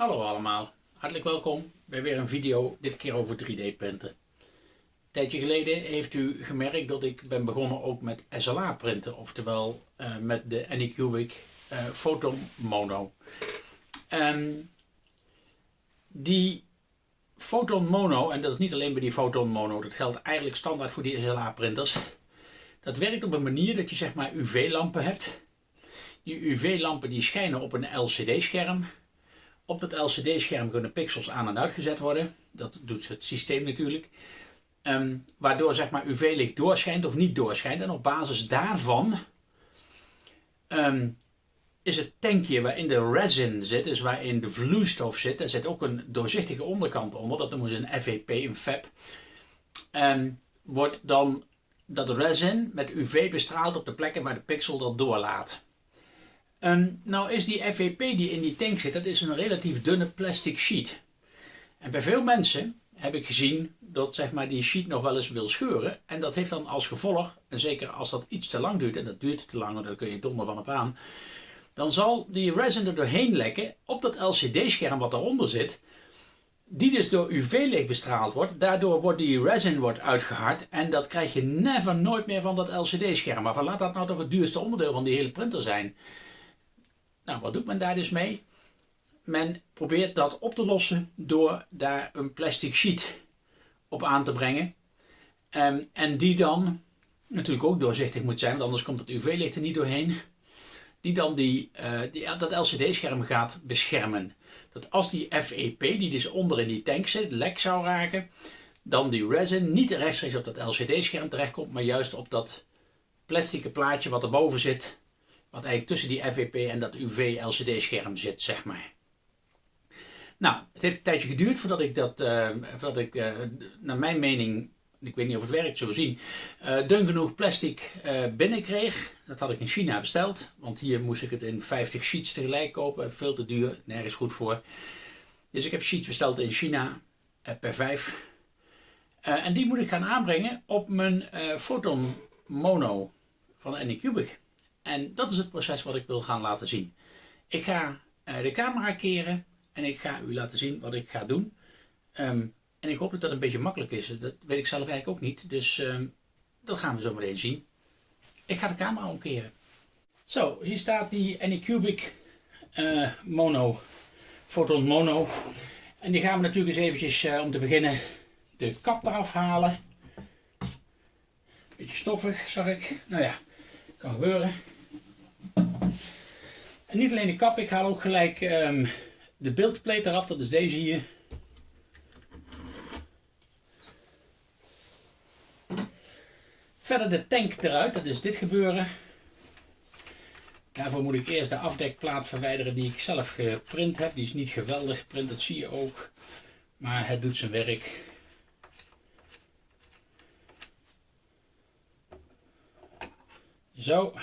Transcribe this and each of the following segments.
Hallo allemaal, hartelijk welkom bij weer een video, dit keer over 3D printen. Een tijdje geleden heeft u gemerkt dat ik ben begonnen ook met SLA printen, oftewel uh, met de Anycubic Photon Mono. Um, die Photon Mono, en dat is niet alleen bij die Photon Mono, dat geldt eigenlijk standaard voor die SLA printers. Dat werkt op een manier dat je zeg maar UV-lampen hebt. Die UV-lampen die schijnen op een LCD-scherm op dat LCD-scherm kunnen pixels aan en uitgezet worden. Dat doet het systeem natuurlijk. Ehm, waardoor zeg maar UV-licht doorschijnt of niet doorschijnt. En op basis daarvan ehm, is het tankje waarin de resin zit, dus waarin de vloeistof zit, daar zit ook een doorzichtige onderkant onder. Dat noemen we een FEP, een FEP. En wordt dan dat resin met UV bestraald op de plekken waar de pixel dat doorlaat. Um, nou is die FVP die in die tank zit, dat is een relatief dunne plastic sheet. En bij veel mensen heb ik gezien dat zeg maar, die sheet nog wel eens wil scheuren. En dat heeft dan als gevolg, en zeker als dat iets te lang duurt, en dat duurt te lang, want daar kun je donder van op aan. Dan zal die resin er doorheen lekken op dat LCD-scherm wat daaronder zit. Die dus door UV-licht bestraald wordt. Daardoor wordt die resin wordt uitgehard. En dat krijg je never nooit meer van dat LCD-scherm. Maar laat dat nou toch het duurste onderdeel van die hele printer zijn. Nou, wat doet men daar dus mee? Men probeert dat op te lossen door daar een plastic sheet op aan te brengen. Um, en die dan natuurlijk ook doorzichtig moet zijn, want anders komt het UV-licht er niet doorheen. Die dan die, uh, die dat LCD-scherm gaat beschermen. Dat als die FEP, die dus onder in die tank zit, lek zou raken, dan die resin niet rechtstreeks op dat LCD-scherm terechtkomt, maar juist op dat plastic plaatje wat erboven zit, wat eigenlijk tussen die FVP en dat UV-LCD-scherm zit, zeg maar. Nou, het heeft een tijdje geduurd voordat ik dat, uh, voordat ik, uh, naar mijn mening, ik weet niet of het werkt, zullen zien, uh, dun genoeg plastic binnenkreeg. Dat had ik in China besteld, want hier moest ik het in 50 sheets tegelijk kopen. Veel te duur, nergens goed voor. Dus ik heb sheets besteld in China per 5. en die moet ik gaan aanbrengen op mijn Photon Mono van Anycubic. En dat is het proces wat ik wil gaan laten zien. Ik ga uh, de camera keren en ik ga u laten zien wat ik ga doen. Um, en ik hoop dat dat een beetje makkelijk is. Dat weet ik zelf eigenlijk ook niet. Dus um, dat gaan we zo meteen zien. Ik ga de camera omkeren. Zo, hier staat die Anycubic uh, Mono, Photon Mono. En die gaan we natuurlijk eens eventjes uh, om te beginnen de kap eraf halen. Beetje stoffig, zag ik. Nou ja, kan gebeuren. En niet alleen de kap, ik haal ook gelijk um, de beeldplate eraf, dat is deze hier. Verder de tank eruit, dat is dit gebeuren. Daarvoor moet ik eerst de afdekplaat verwijderen die ik zelf geprint heb. Die is niet geweldig geprint, dat zie je ook. Maar het doet zijn werk. Zo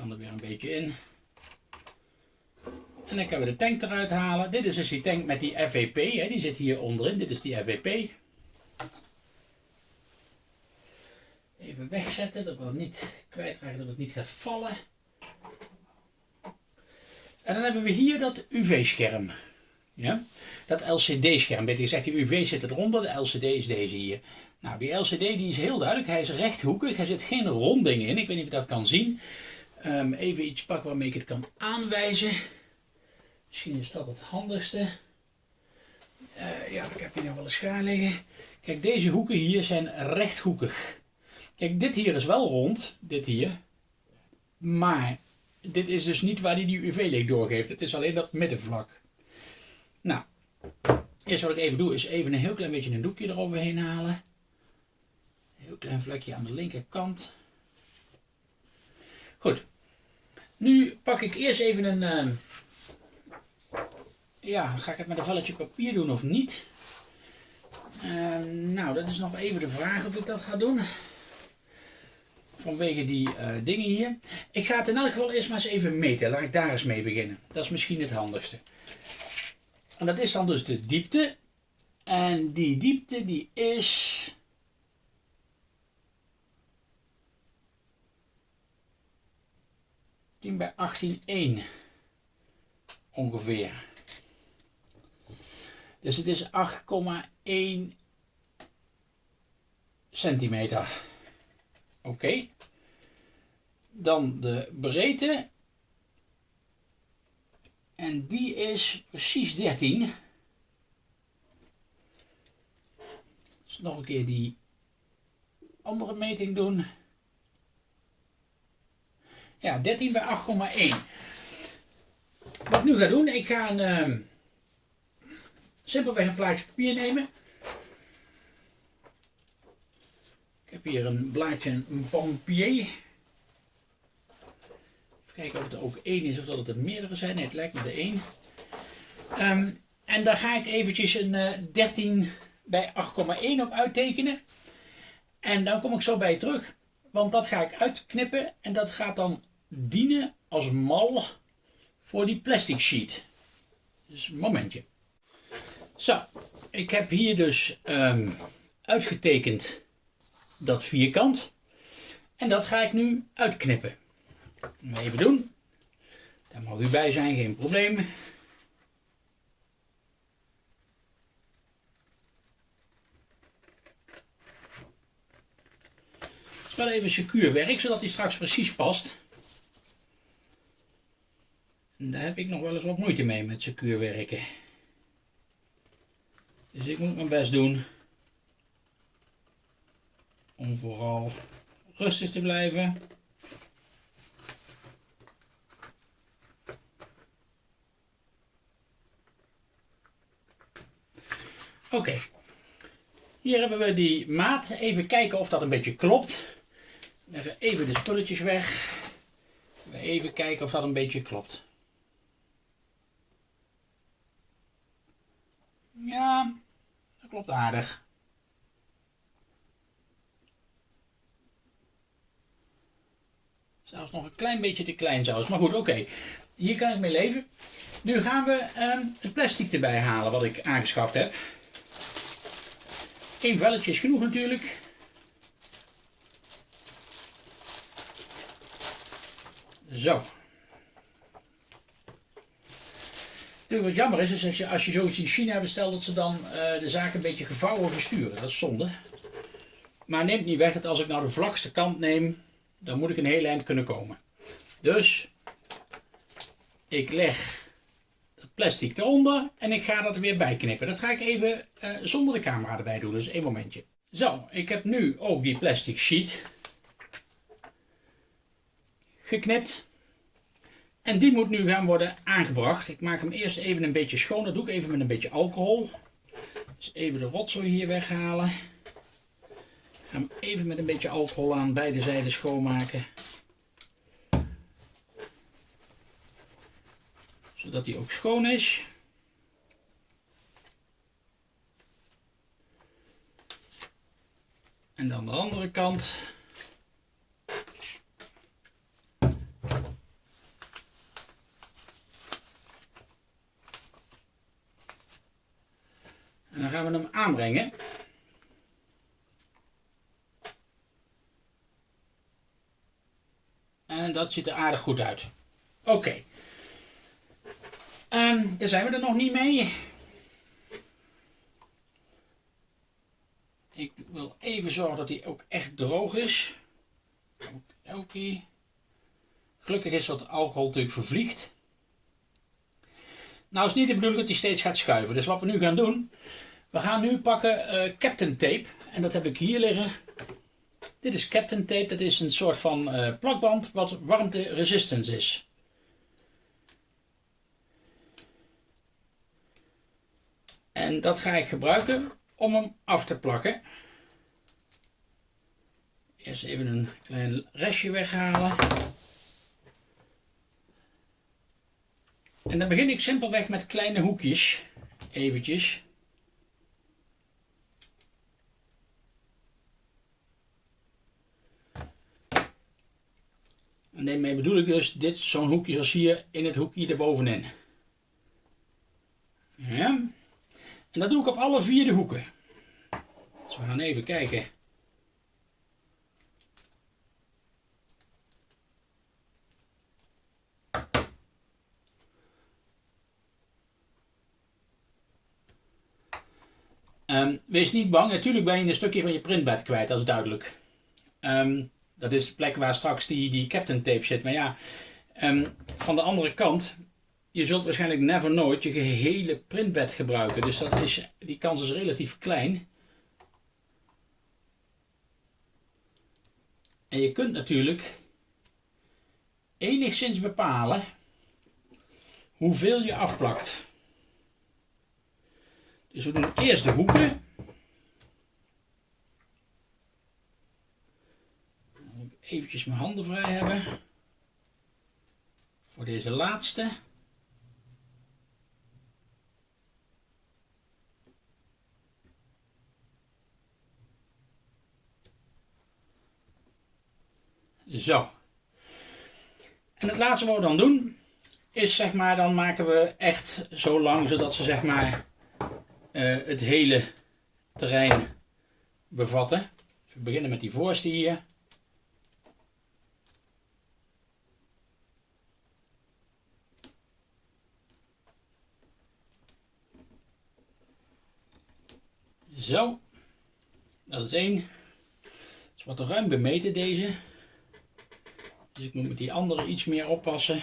kan er weer een beetje in. En dan kunnen we de tank eruit halen. Dit is dus die tank met die FVP. Hè. Die zit hier onderin. Dit is die FVP. Even wegzetten. Dat we het niet kwijtraken. Dat het niet gaat vallen. En dan hebben we hier dat UV-scherm. Ja? Dat LCD-scherm. Beter gezegd, die UV zit eronder. De LCD is deze hier. Nou, die LCD die is heel duidelijk. Hij is rechthoekig. Er zit geen ronding in. Ik weet niet of je dat kan zien. Um, even iets pakken waarmee ik het kan aanwijzen. Misschien is dat het handigste. Uh, ja, ik heb hier nog wel een schaar liggen. Kijk, deze hoeken hier zijn rechthoekig. Kijk, dit hier is wel rond, dit hier. Maar dit is dus niet waar hij die UV-licht doorgeeft. Het is alleen dat middenvlak. Nou, eerst wat ik even doe is even een heel klein beetje een doekje eroverheen halen. Een klein vlekje aan de linkerkant. Goed. Nu pak ik eerst even een... Uh, ja, ga ik het met een velletje papier doen of niet? Uh, nou, dat is nog even de vraag of ik dat ga doen. Vanwege die uh, dingen hier. Ik ga het in elk geval eerst maar eens even meten. Laat ik daar eens mee beginnen. Dat is misschien het handigste. En dat is dan dus de diepte. En die diepte die is 10 bij 18, 1. ongeveer. Dus het is 8,1 centimeter. Oké. Dan de breedte. En die is precies 13. Dus nog een keer die andere meting doen. Ja, 13 bij 8,1. Wat ik nu ga doen, ik ga een, uh, simpelweg een plaatje papier nemen. Ik heb hier een blaadje, een pompier. Even kijken of er ook één is of dat het er meerdere zijn. Nee, het lijkt me de één. Um, en daar ga ik eventjes een uh, 13 bij 8,1 op uittekenen. En dan kom ik zo bij je terug. Want dat ga ik uitknippen en dat gaat dan dienen als mal voor die plastic sheet. Dus een momentje. Zo, ik heb hier dus um, uitgetekend dat vierkant. En dat ga ik nu uitknippen. Even doen. Daar mag u bij zijn, geen probleem. wel even secuur werk, zodat hij straks precies past. Daar heb ik nog wel eens wat moeite mee met secuur werken. Dus ik moet mijn best doen om vooral rustig te blijven. Oké, hier hebben we die maat. Even kijken of dat een beetje klopt. Leggen even de spulletjes weg. Even kijken of dat een beetje klopt. Ja, dat aardig. Zelfs nog een klein beetje te klein zelfs. Maar goed, oké. Hier kan ik mee leven. Nu gaan we ehm, het plastic erbij halen wat ik aangeschaft heb. Eén velletje is genoeg natuurlijk. Zo. Wat jammer is, is als je, als je zoiets in China bestelt, dat ze dan uh, de zaak een beetje gevouwen versturen. Dat is zonde. Maar neemt niet weg dat als ik nou de vlakste kant neem, dan moet ik een heel eind kunnen komen. Dus, ik leg het plastic eronder en ik ga dat er weer bij knippen. Dat ga ik even uh, zonder de camera erbij doen, dus één momentje. Zo, ik heb nu ook die plastic sheet geknipt. En die moet nu gaan worden aangebracht. Ik maak hem eerst even een beetje schoon. Dat doe ik even met een beetje alcohol. Dus even de rotzooi hier weghalen. Ga hem even met een beetje alcohol aan beide zijden schoonmaken. Zodat hij ook schoon is. En dan de andere kant. We hem aanbrengen. En dat ziet er aardig goed uit. Oké. Okay. Um, daar zijn we er nog niet mee. Ik wil even zorgen dat hij ook echt droog is. Oké. Gelukkig is dat alcohol natuurlijk vervliegt. Nou is niet de bedoeling dat hij steeds gaat schuiven. Dus wat we nu gaan doen, we gaan nu pakken uh, Captain Tape. En dat heb ik hier liggen. Dit is Captain Tape. Dat is een soort van uh, plakband wat warmte resistant is. En dat ga ik gebruiken om hem af te plakken. Eerst even een klein restje weghalen. En dan begin ik simpelweg met kleine hoekjes. Eventjes. En daarmee bedoel ik dus dit, zo'n hoekje als hier, in het hoekje erbovenin. Ja. En dat doe ik op alle vier de hoeken. Dus we gaan even kijken. Ehm, wees niet bang, natuurlijk ben je een stukje van je printbed kwijt, dat is duidelijk. Ehm, dat is de plek waar straks die, die captain tape zit. Maar ja, ehm, van de andere kant, je zult waarschijnlijk never nooit je gehele printbed gebruiken. Dus dat is, die kans is relatief klein. En je kunt natuurlijk enigszins bepalen hoeveel je afplakt. Dus we doen eerst de hoeken. Even mijn handen vrij hebben. Voor deze laatste. Zo. En het laatste wat we dan doen, is zeg maar, dan maken we echt zo lang zodat ze zeg maar uh, het hele terrein bevatten. We beginnen met die voorste hier. Zo, dat is één. Het is wat ruim bemeten deze. Dus ik moet met die andere iets meer oppassen.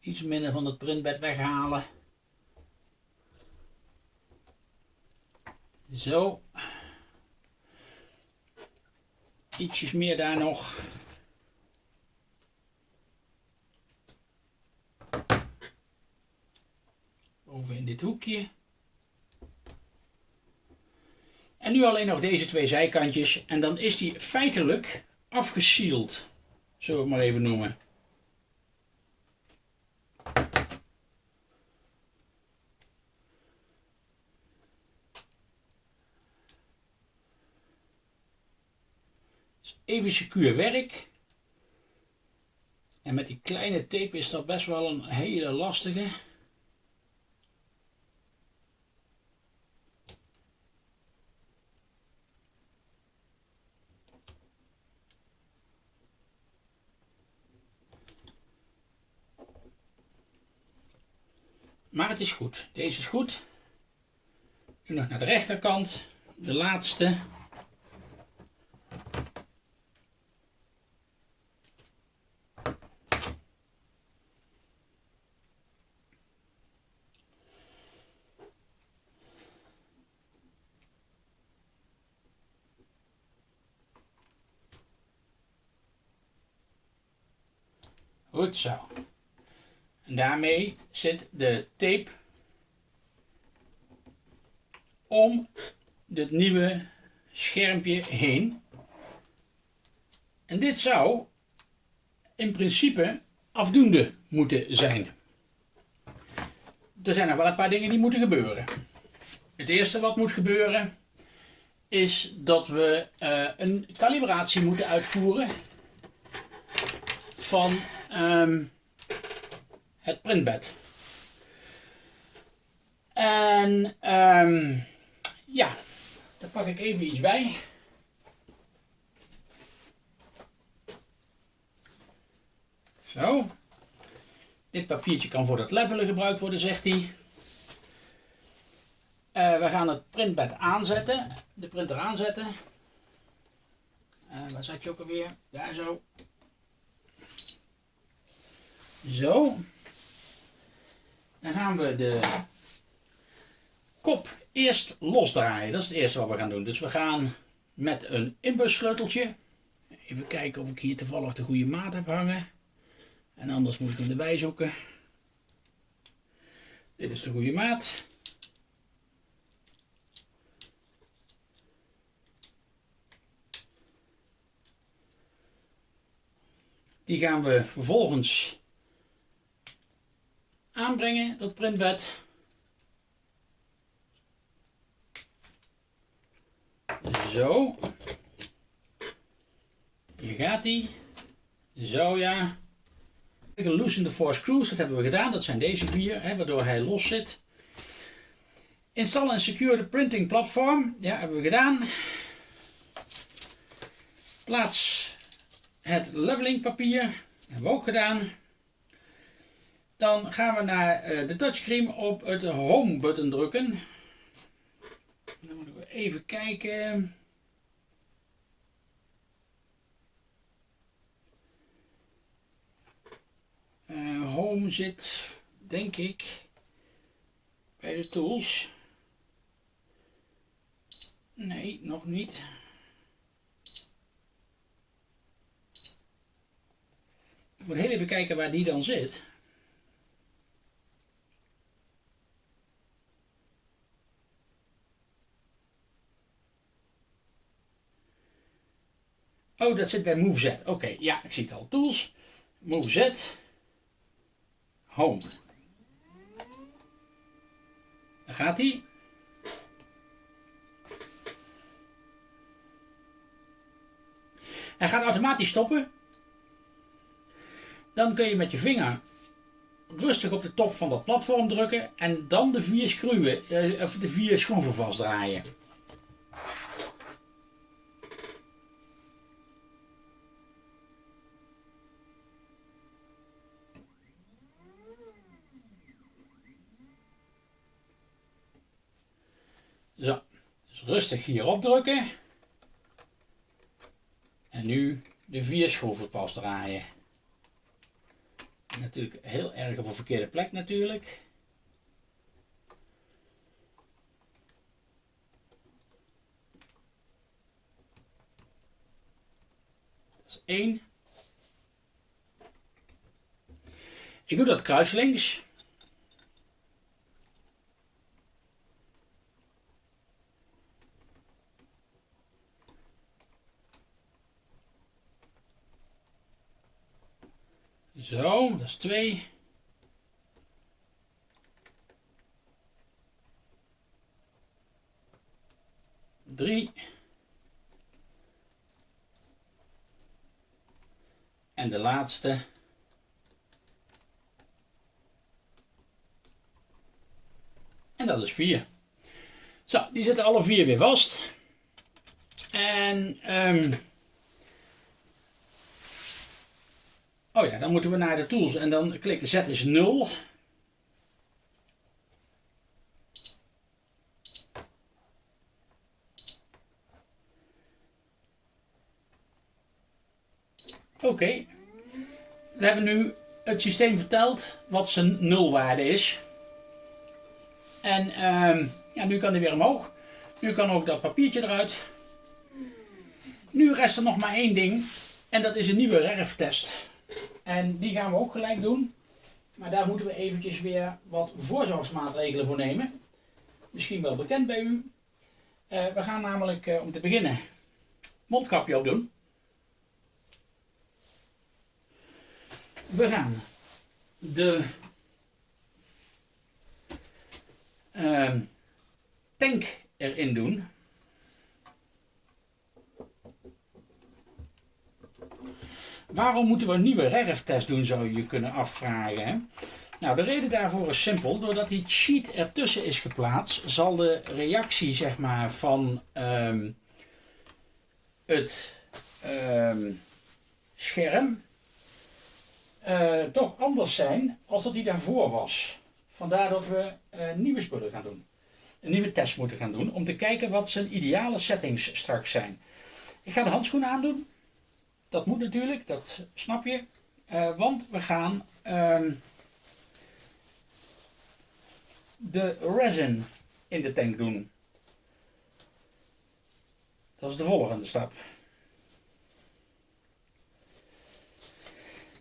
Iets minder van het printbed weghalen. Zo. Ietsjes meer daar nog. Boven in dit hoekje. En nu alleen nog deze twee zijkantjes. En dan is die feitelijk afgesield. Zullen we het maar even noemen. Even secuur werk. En met die kleine tape is dat best wel een hele lastige. Maar het is goed. Deze is goed. Nu nog naar de rechterkant. De laatste. Goed zo. En daarmee zit de tape om het nieuwe schermpje heen. En dit zou in principe afdoende moeten zijn. Er zijn nog wel een paar dingen die moeten gebeuren. Het eerste wat moet gebeuren is dat we uh, een kalibratie moeten uitvoeren van um, het printbed. En um, ja, daar pak ik even iets bij. Zo. Dit papiertje kan voor het levelen gebruikt worden, zegt hij. Uh, we gaan het printbed aanzetten. De printer aanzetten. Uh, waar zat je ook alweer? Daar zo. Zo. Dan gaan we de kop eerst losdraaien. Dat is het eerste wat we gaan doen. Dus we gaan met een inbussleuteltje. Even kijken of ik hier toevallig de goede maat heb hangen. En anders moet ik hem erbij zoeken. Dit is de goede maat. Die gaan we vervolgens aanbrengen, dat printbed. Zo. Hier gaat hij. Zo ja. Loosen de four screws, dat hebben we gedaan. Dat zijn deze vier, hè, waardoor hij los zit. Install en secure the printing platform. Ja, hebben we gedaan. Plaats het leveling papier. Hebben we ook gedaan. Dan gaan we naar eh, de touchscreen op het home button drukken. Dan moeten we even kijken. Uh, home zit, denk ik, bij de tools. Nee, nog niet. Ik moet heel even kijken waar die dan zit. Oh, dat zit bij Move Z. Oké, ja, ik zie het al. Tools, Move Z, Home. Daar gaat hij. Hij gaat automatisch stoppen. Dan kun je met je vinger rustig op de top van dat platform drukken en dan de vier schroeven, eh, of de vier schroeven vastdraaien. Zo, dus rustig hierop drukken. En nu de vier schroeven vastdraaien. Natuurlijk heel erg op een verkeerde plek natuurlijk. Dat is één. Ik doe dat kruislinks. Zo, dat is twee. Drie. En de laatste. En dat is vier. Zo, die zitten alle vier weer vast. En um, Oh ja, dan moeten we naar de tools en dan klikken Z is 0. Oké, we hebben nu het systeem verteld wat zijn nulwaarde is. En uh, ja, nu kan hij weer omhoog. Nu kan ook dat papiertje eruit. Nu rest er nog maar één ding en dat is een nieuwe RERF-test. En die gaan we ook gelijk doen. Maar daar moeten we eventjes weer wat voorzorgsmaatregelen voor nemen. Misschien wel bekend bij u. Uh, we gaan namelijk uh, om te beginnen mondkapje op doen. We gaan de uh, tank erin doen. Waarom moeten we een nieuwe RERF-test doen, zou je je kunnen afvragen. Nou, de reden daarvoor is simpel. Doordat die cheat ertussen is geplaatst, zal de reactie zeg maar, van um, het um, scherm uh, toch anders zijn als dat die daarvoor was. Vandaar dat we uh, nieuwe spullen gaan doen. Een nieuwe test moeten gaan doen om te kijken wat zijn ideale settings straks zijn. Ik ga de handschoenen aandoen. Dat moet natuurlijk, dat snap je. Uh, want we gaan um, de resin in de tank doen. Dat is de volgende stap.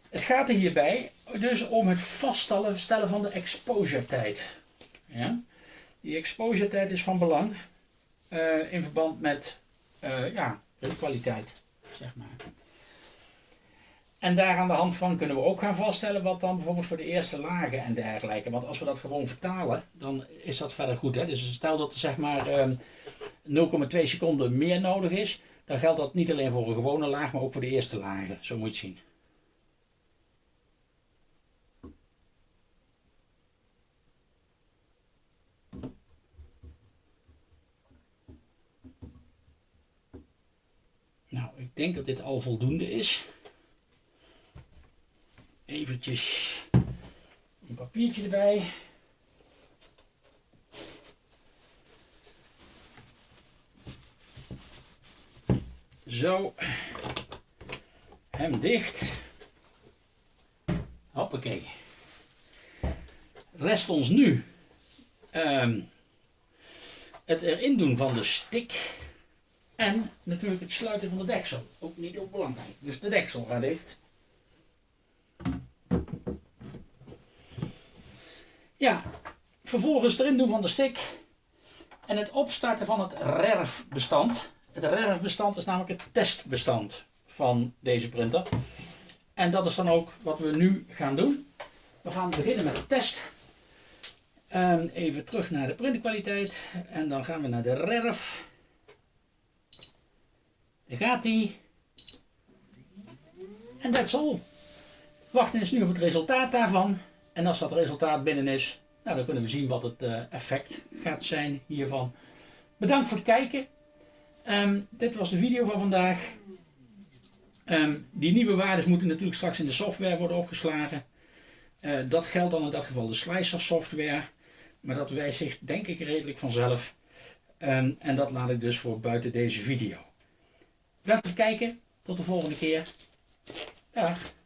Het gaat er hierbij dus om het vaststellen van de exposure tijd. Ja? Die exposure tijd is van belang uh, in verband met uh, ja, kwaliteit, zeg maar. En daar aan de hand van kunnen we ook gaan vaststellen wat dan bijvoorbeeld voor de eerste lagen en dergelijke. Want als we dat gewoon vertalen, dan is dat verder goed. Hè? Dus stel dat er zeg maar 0,2 ehm, seconden meer nodig is, dan geldt dat niet alleen voor een gewone laag, maar ook voor de eerste lagen. Zo moet je zien. Nou, ik denk dat dit al voldoende is. Eventjes een papiertje erbij. Zo. Hem dicht. Hoppakee. Rest ons nu ehm, het erin doen van de stick. En natuurlijk het sluiten van de deksel. Ook niet onbelangrijk. Dus de deksel gaat dicht. Ja, vervolgens erin doen van de stick. En het opstarten van het RERF-bestand. Het RERF-bestand is namelijk het testbestand van deze printer. En dat is dan ook wat we nu gaan doen. We gaan beginnen met de test. Ehm, even terug naar de printkwaliteit. En dan gaan we naar de RERF. Daar gaat hij. En that's all. Wachten is nu op het resultaat daarvan. En als dat resultaat binnen is, nou, dan kunnen we zien wat het uh, effect gaat zijn hiervan. Bedankt voor het kijken. Um, dit was de video van vandaag. Um, die nieuwe waarden moeten natuurlijk straks in de software worden opgeslagen. Uh, dat geldt dan in dat geval de slicer software. Maar dat wijzigt denk ik redelijk vanzelf. Um, en dat laat ik dus voor buiten deze video. Bedankt voor het kijken. Tot de volgende keer. Dag.